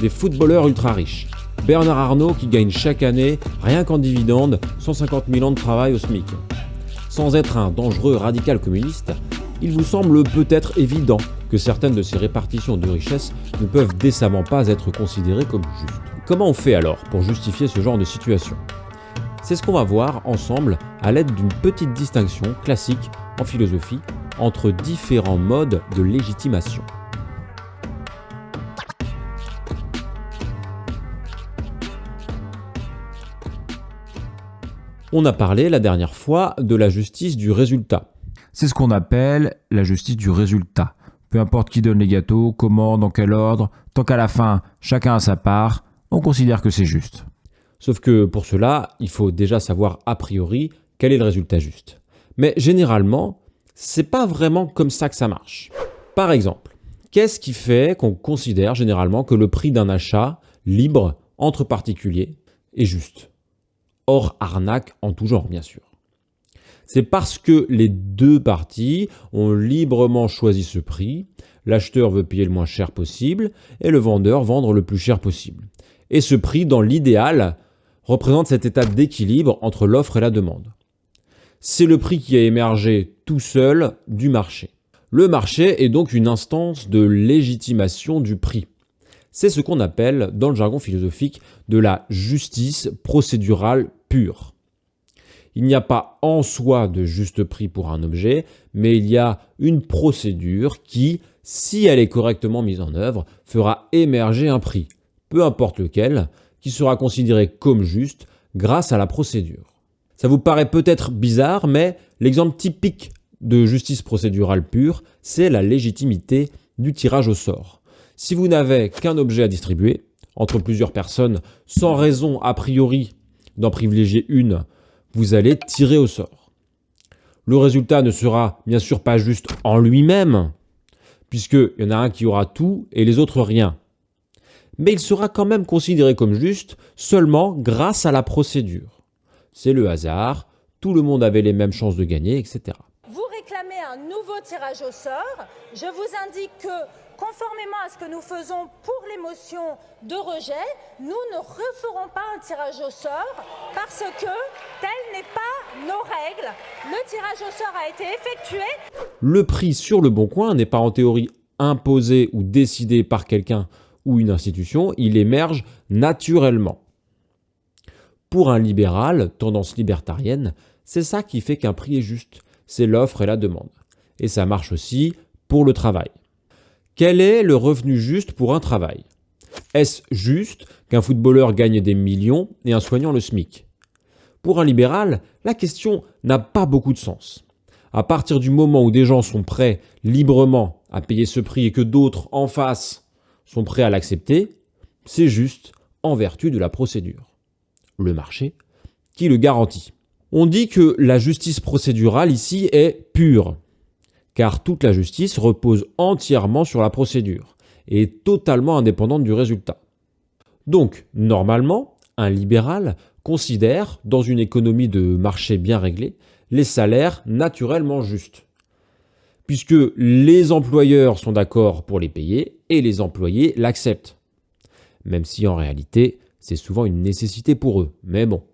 des footballeurs ultra riches. Bernard Arnault qui gagne chaque année, rien qu'en dividende, 150 000 ans de travail au SMIC. Sans être un dangereux radical communiste, il vous semble peut-être évident que certaines de ces répartitions de richesses ne peuvent décemment pas être considérées comme justes. Comment on fait alors pour justifier ce genre de situation? C'est ce qu'on va voir ensemble à l'aide d'une petite distinction classique en philosophie entre différents modes de légitimation. On a parlé la dernière fois de la justice du résultat. C'est ce qu'on appelle la justice du résultat. Peu importe qui donne les gâteaux, comment, dans quel ordre, tant qu'à la fin, chacun a sa part, on considère que c'est juste. Sauf que pour cela, il faut déjà savoir a priori quel est le résultat juste. Mais généralement, c'est pas vraiment comme ça que ça marche. Par exemple, qu'est-ce qui fait qu'on considère généralement que le prix d'un achat libre entre particuliers est juste? Hors arnaque en tout genre, bien sûr. C'est parce que les deux parties ont librement choisi ce prix, l'acheteur veut payer le moins cher possible et le vendeur vendre le plus cher possible. Et ce prix, dans l'idéal, représente cet état d'équilibre entre l'offre et la demande. C'est le prix qui a émergé tout seul du marché. Le marché est donc une instance de légitimation du prix. C'est ce qu'on appelle, dans le jargon philosophique, de la justice procédurale pure. Il n'y a pas en soi de juste prix pour un objet, mais il y a une procédure qui, si elle est correctement mise en œuvre, fera émerger un prix, peu importe lequel, qui sera considéré comme juste grâce à la procédure. Ça vous paraît peut-être bizarre, mais l'exemple typique de justice procédurale pure, c'est la légitimité du tirage au sort. Si vous n'avez qu'un objet à distribuer, entre plusieurs personnes, sans raison a priori d'en privilégier une, vous allez tirer au sort. Le résultat ne sera bien sûr pas juste en lui-même, puisqu'il y en a un qui aura tout et les autres rien. Mais il sera quand même considéré comme juste seulement grâce à la procédure. C'est le hasard, tout le monde avait les mêmes chances de gagner, etc. Vous réclamez un nouveau tirage au sort. Je vous indique que conformément à ce que nous faisons pour les motions de rejet, nous ne referons pas un tirage au sort parce que telle n'est pas nos règles. Le tirage au sort a été effectué. Le prix sur le bon coin n'est pas en théorie imposé ou décidé par quelqu'un ou une institution, il émerge naturellement. Pour un libéral, tendance libertarienne, c'est ça qui fait qu'un prix est juste, c'est l'offre et la demande. Et ça marche aussi pour le travail. Quel est le revenu juste pour un travail? Est-ce juste qu'un footballeur gagne des millions et un soignant le SMIC? Pour un libéral, la question n'a pas beaucoup de sens. À partir du moment où des gens sont prêts librement à payer ce prix et que d'autres en face sont prêts à l'accepter, c'est juste en vertu de la procédure. Le marché qui le garantit. On dit que la justice procédurale ici est pure, car toute la justice repose entièrement sur la procédure et est totalement indépendante du résultat. Donc, normalement, un libéral considère, dans une économie de marché bien réglée, les salaires naturellement justes, puisque les employeurs sont d'accord pour les payer et les employés l'acceptent, même si en réalité c'est souvent une nécessité pour eux, mais bon.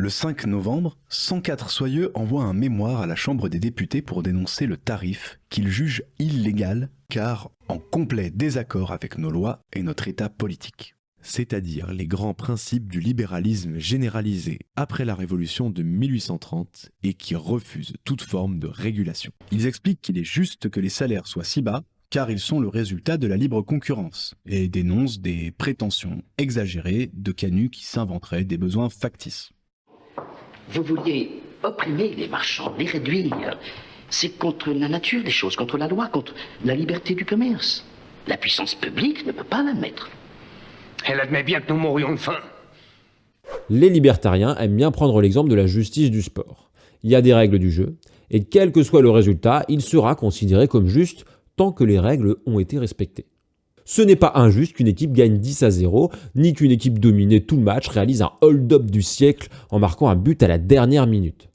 Le 5 novembre, 104 soyeux envoient un mémoire à la Chambre des députés pour dénoncer le tarif qu'ils jugent illégal car en complet désaccord avec nos lois et notre état politique. C'est-à-dire les grands principes du libéralisme généralisé après la Révolution de 1830 et qui refusent toute forme de régulation. Ils expliquent qu'il est juste que les salaires soient si bas car ils sont le résultat de la libre concurrence, et dénoncent des prétentions exagérées de canuts qui s'inventeraient des besoins factices. Vous vouliez opprimer les marchands, les réduire. C'est contre la nature des choses, contre la loi, contre la liberté du commerce. La puissance publique ne peut pas l'admettre. Elle admet bien que nous mourions de faim. Les libertariens aiment bien prendre l'exemple de la justice du sport. Il y a des règles du jeu, et quel que soit le résultat, il sera considéré comme juste tant que les règles ont été respectées. Ce n'est pas injuste qu'une équipe gagne 10 à 0, ni qu'une équipe dominée tout le match réalise un hold-up du siècle en marquant un but à la dernière minute.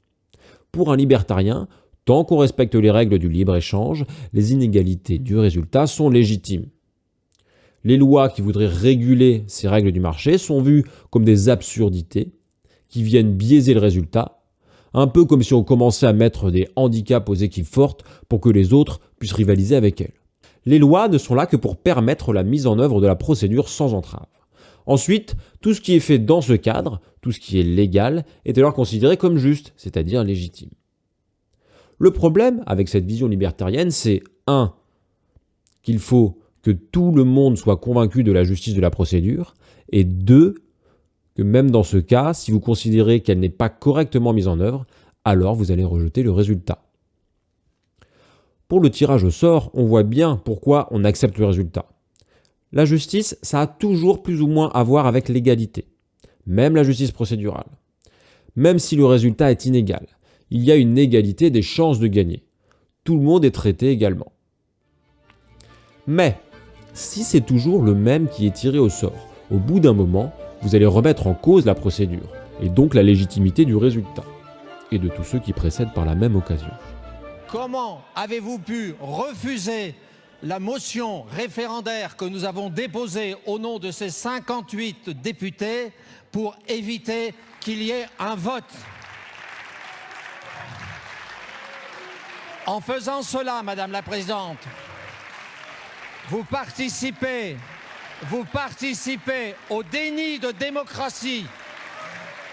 Pour un libertarien, tant qu'on respecte les règles du libre-échange, les inégalités du résultat sont légitimes. Les lois qui voudraient réguler ces règles du marché sont vues comme des absurdités qui viennent biaiser le résultat, un peu comme si on commençait à mettre des handicaps aux équipes fortes pour que les autres puissent rivaliser avec elles. Les lois ne sont là que pour permettre la mise en œuvre de la procédure sans entrave. Ensuite, tout ce qui est fait dans ce cadre, tout ce qui est légal, est alors considéré comme juste, c'est-à-dire légitime. Le problème avec cette vision libertarienne, c'est 1. qu'il faut que tout le monde soit convaincu de la justice de la procédure, et 2. que même dans ce cas, si vous considérez qu'elle n'est pas correctement mise en œuvre, alors vous allez rejeter le résultat. Pour le tirage au sort, on voit bien pourquoi on accepte le résultat. La justice, ça a toujours plus ou moins à voir avec l'égalité, même la justice procédurale. Même si le résultat est inégal, il y a une égalité des chances de gagner. Tout le monde est traité également. Mais, si c'est toujours le même qui est tiré au sort, au bout d'un moment, vous allez remettre en cause la procédure, et donc la légitimité du résultat, et de tous ceux qui précèdent par la même occasion. Comment avez-vous pu refuser la motion référendaire que nous avons déposée au nom de ces 58 députés pour éviter qu'il y ait un vote? En faisant cela, Madame la Présidente, vous participez, vous participez au déni de démocratie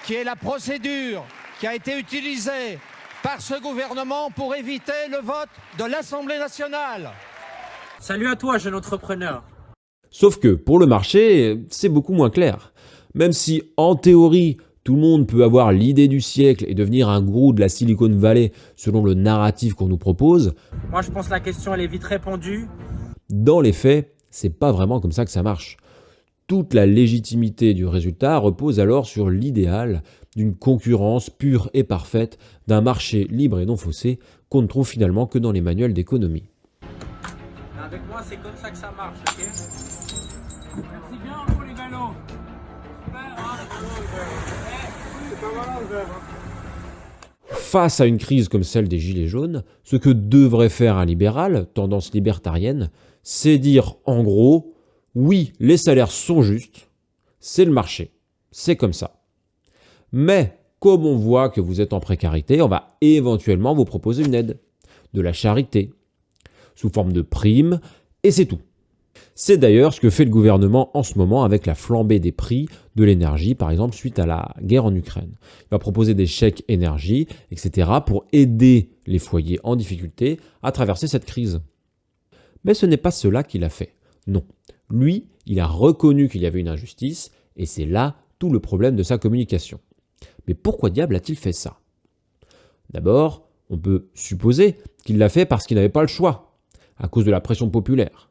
qui est la procédure qui a été utilisée par ce gouvernement pour éviter le vote de l'Assemblée nationale. Salut à toi, jeune entrepreneur. Sauf que pour le marché, c'est beaucoup moins clair. Même si en théorie, tout le monde peut avoir l'idée du siècle et devenir un gourou de la Silicon Valley selon le narratif qu'on nous propose. Moi, je pense que la question, elle est vite répondue. Dans les faits, c'est pas vraiment comme ça que ça marche. Toute la légitimité du résultat repose alors sur l'idéal d'une concurrence pure et parfaite, d'un marché libre et non faussé qu'on ne trouve finalement que dans les manuels d'économie. Avec moi, c'est comme ça que ça marche, ok Merci bien pour les galons. Face à une crise comme celle des Gilets jaunes, ce que devrait faire un libéral, tendance libertarienne, c'est dire en gros, oui, les salaires sont justes, c'est le marché, c'est comme ça. Mais comme on voit que vous êtes en précarité, on va éventuellement vous proposer une aide, de la charité, sous forme de primes, et c'est tout. C'est d'ailleurs ce que fait le gouvernement en ce moment avec la flambée des prix de l'énergie, par exemple suite à la guerre en Ukraine. Il va proposer des chèques énergie, etc. pour aider les foyers en difficulté à traverser cette crise. Mais ce n'est pas cela qu'il a fait. Non. Lui, il a reconnu qu'il y avait une injustice, et c'est là tout le problème de sa communication. Mais pourquoi diable a-t-il fait ça? D'abord, on peut supposer qu'il l'a fait parce qu'il n'avait pas le choix, à cause de la pression populaire.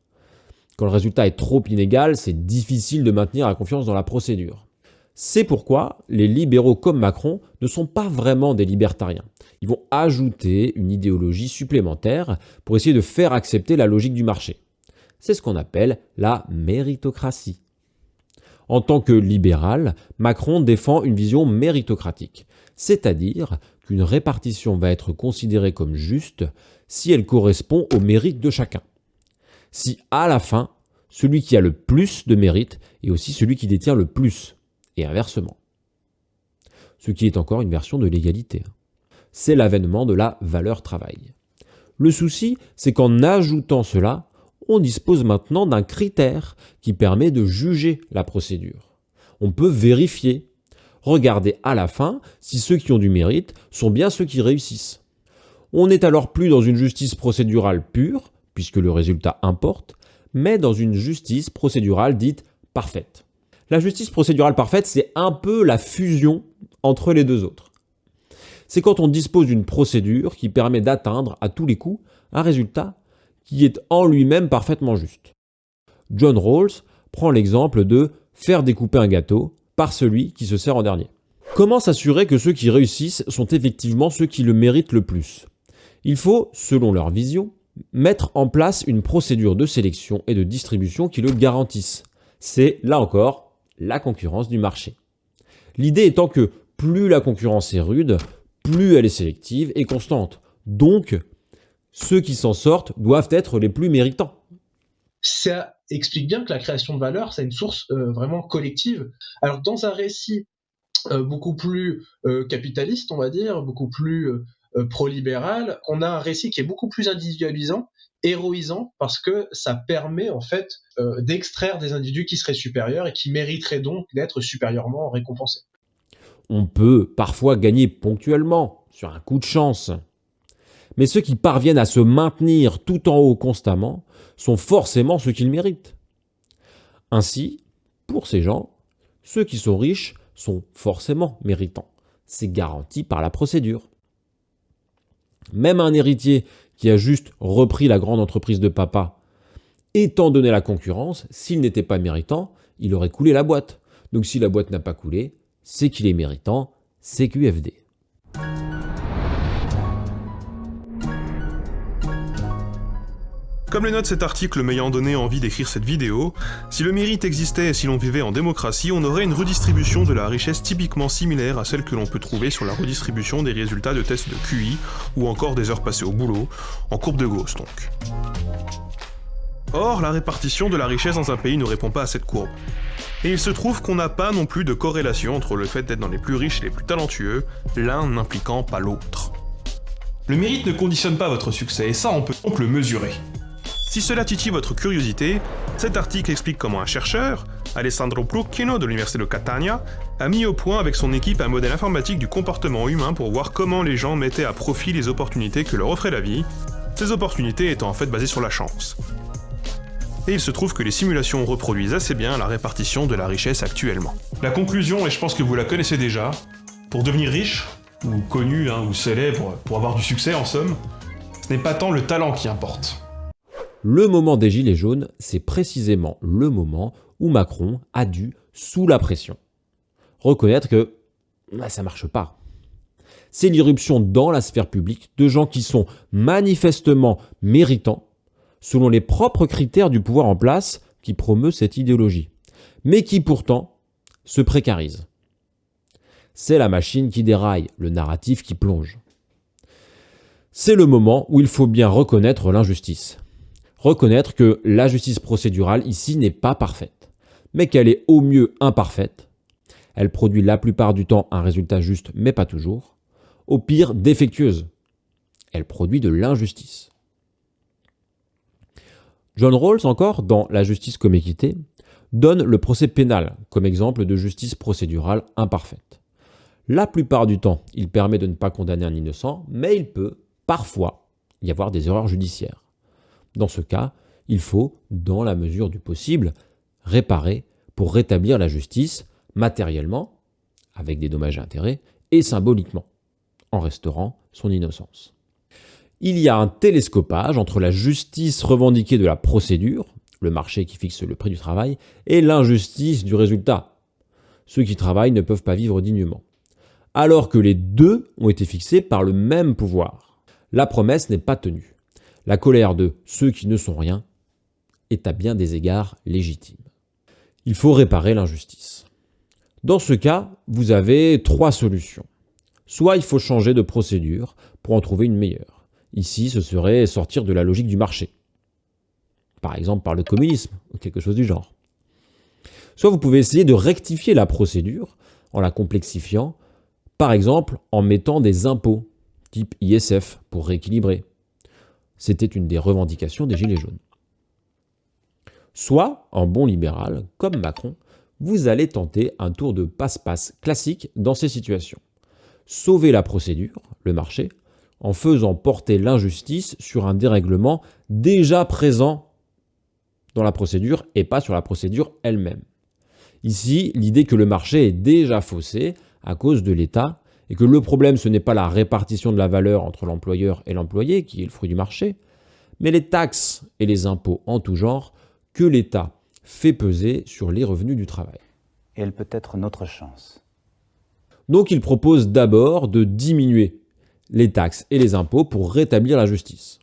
Quand le résultat est trop inégal, c'est difficile de maintenir la confiance dans la procédure. C'est pourquoi les libéraux comme Macron ne sont pas vraiment des libertariens. Ils vont ajouter une idéologie supplémentaire pour essayer de faire accepter la logique du marché. C'est ce qu'on appelle la méritocratie. En tant que libéral, Macron défend une vision méritocratique, c'est-à-dire qu'une répartition va être considérée comme juste si elle correspond au mérite de chacun si à la fin, celui qui a le plus de mérite est aussi celui qui détient le plus, et inversement. Ce qui est encore une version de l'égalité. C'est l'avènement de la valeur travail. Le souci, c'est qu'en ajoutant cela, on dispose maintenant d'un critère qui permet de juger la procédure. On peut vérifier, regarder à la fin si ceux qui ont du mérite sont bien ceux qui réussissent. On n'est alors plus dans une justice procédurale pure, puisque le résultat importe, mais dans une justice procédurale dite parfaite. La justice procédurale parfaite, c'est un peu la fusion entre les deux autres. C'est quand on dispose d'une procédure qui permet d'atteindre à tous les coups un résultat qui est en lui-même parfaitement juste. John Rawls prend l'exemple de faire découper un gâteau par celui qui se sert en dernier. Comment s'assurer que ceux qui réussissent sont effectivement ceux qui le méritent le plus? Il faut, selon leur vision, mettre en place une procédure de sélection et de distribution qui le garantisse. C'est, là encore, la concurrence du marché. L'idée étant que plus la concurrence est rude, plus elle est sélective et constante. Donc, ceux qui s'en sortent doivent être les plus méritants. Ça explique bien que la création de valeur, c'est une source vraiment collective. Alors dans un récit beaucoup plus capitaliste, on va dire, beaucoup plus pro-libéral, on a un récit qui est beaucoup plus individualisant héroïsant parce que ça permet en fait euh, d'extraire des individus qui seraient supérieurs et qui mériteraient donc d'être supérieurement récompensés. On peut parfois gagner ponctuellement, sur un coup de chance. Mais ceux qui parviennent à se maintenir tout en haut constamment sont forcément ceux qu'ils méritent. Ainsi, pour ces gens, ceux qui sont riches sont forcément méritants. C'est garanti par la procédure. Même un héritier qui a juste repris la grande entreprise de papa, étant donné la concurrence, s'il n'était pas méritant, il aurait coulé la boîte. Donc si la boîte n'a pas coulé, c'est qu'il est méritant, c'est QFD. Comme les notes cet article m'ayant donné envie d'écrire cette vidéo, si le mérite existait et si l'on vivait en démocratie, on aurait une redistribution de la richesse typiquement similaire à celle que l'on peut trouver sur la redistribution des résultats de tests de QI ou encore des heures passées au boulot, en courbe de Gauss donc. Or, la répartition de la richesse dans un pays ne répond pas à cette courbe. Et il se trouve qu'on n'a pas non plus de corrélation entre le fait d'être dans les plus riches et les plus talentueux, l'un n'impliquant pas l'autre. Le mérite ne conditionne pas votre succès, et ça on peut donc le mesurer. Si cela titille votre curiosité, cet article explique comment un chercheur, Alessandro Plucchino de l'université de Catania, a mis au point avec son équipe un modèle informatique du comportement humain pour voir comment les gens mettaient à profit les opportunités que leur offrait la vie, ces opportunités étant en fait basées sur la chance. Et il se trouve que les simulations reproduisent assez bien la répartition de la richesse actuellement. La conclusion, et je pense que vous la connaissez déjà, pour devenir riche, ou connu, hein, ou célèbre, pour avoir du succès en somme, ce n'est pas tant le talent qui importe. Le moment des Gilets jaunes, c'est précisément le moment où Macron a dû, sous la pression, reconnaître que bah, ça marche pas. C'est l'irruption dans la sphère publique de gens qui sont manifestement méritants, selon les propres critères du pouvoir en place qui promeut cette idéologie, mais qui pourtant se précarisent. C'est la machine qui déraille, le narratif qui plonge. C'est le moment où il faut bien reconnaître l'injustice reconnaître que la justice procédurale ici n'est pas parfaite, mais qu'elle est au mieux imparfaite. Elle produit la plupart du temps un résultat juste, mais pas toujours. Au pire, défectueuse. Elle produit de l'injustice. John Rawls, encore, dans La justice comme équité, donne le procès pénal comme exemple de justice procédurale imparfaite. La plupart du temps, il permet de ne pas condamner un innocent, mais il peut, parfois, y avoir des erreurs judiciaires. Dans ce cas, il faut, dans la mesure du possible, réparer pour rétablir la justice matériellement, avec des dommages et intérêts, et symboliquement, en restaurant son innocence. Il y a un télescopage entre la justice revendiquée de la procédure, le marché qui fixe le prix du travail, et l'injustice du résultat. Ceux qui travaillent ne peuvent pas vivre dignement. Alors que les deux ont été fixés par le même pouvoir. La promesse n'est pas tenue. La colère de ceux qui ne sont rien est à bien des égards légitime. Il faut réparer l'injustice. Dans ce cas, vous avez trois solutions. Soit il faut changer de procédure pour en trouver une meilleure. Ici, ce serait sortir de la logique du marché. Par exemple par le communisme, ou quelque chose du genre. Soit vous pouvez essayer de rectifier la procédure en la complexifiant, par exemple en mettant des impôts, type ISF, pour rééquilibrer, c'était une des revendications des Gilets jaunes. Soit, en bon libéral, comme Macron, vous allez tenter un tour de passe-passe classique dans ces situations. Sauver la procédure, le marché, en faisant porter l'injustice sur un dérèglement déjà présent dans la procédure et pas sur la procédure elle-même. Ici, l'idée que le marché est déjà faussé à cause de l'État et que le problème, ce n'est pas la répartition de la valeur entre l'employeur et l'employé, qui est le fruit du marché, mais les taxes et les impôts en tout genre que l'État fait peser sur les revenus du travail. Et elle peut être notre chance. Donc il propose d'abord de diminuer les taxes et les impôts pour rétablir la justice.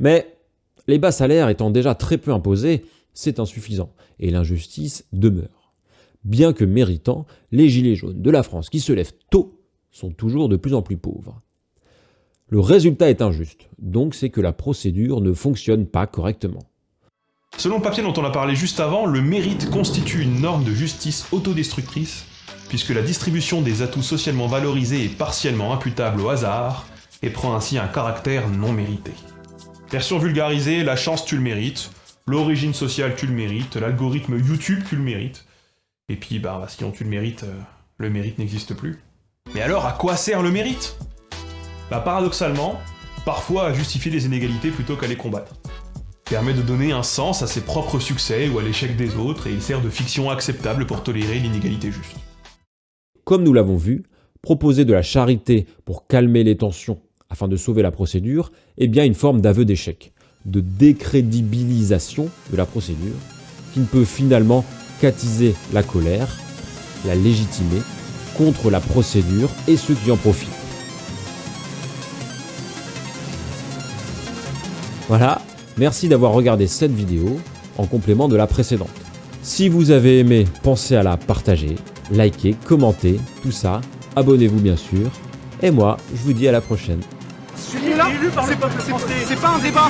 Mais les bas salaires étant déjà très peu imposés, c'est insuffisant, et l'injustice demeure. Bien que méritant, les gilets jaunes de la France qui se lèvent tôt sont toujours de plus en plus pauvres. Le résultat est injuste, donc c'est que la procédure ne fonctionne pas correctement. Selon le papier dont on a parlé juste avant, le mérite constitue une norme de justice autodestructrice, puisque la distribution des atouts socialement valorisés est partiellement imputable au hasard, et prend ainsi un caractère non mérité. Version vulgarisée, la chance tu le mérites, l'origine sociale tu le mérites, l'algorithme YouTube tu le mérites, et puis bah sinon tu le mérites, euh, le mérite n'existe plus. Mais alors à quoi sert le mérite? Bah paradoxalement, parfois à justifier les inégalités plutôt qu'à les combattre. Permet de donner un sens à ses propres succès ou à l'échec des autres, et il sert de fiction acceptable pour tolérer l'inégalité juste. Comme nous l'avons vu, proposer de la charité pour calmer les tensions afin de sauver la procédure est bien une forme d'aveu d'échec, de décrédibilisation de la procédure, qui ne peut finalement qu'attiser la colère, la légitimer contre la procédure et ceux qui en profitent. Voilà, merci d'avoir regardé cette vidéo en complément de la précédente. Si vous avez aimé, pensez à la partager, liker, commenter, tout ça. Abonnez-vous bien sûr. Et moi, je vous dis à la prochaine. C'est pas un débat